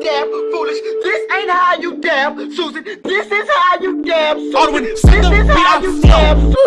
Damn, foolish. This ain't how you damn, Susan. This is how you damn, Susan. Alderman, This is how you damn. Susan.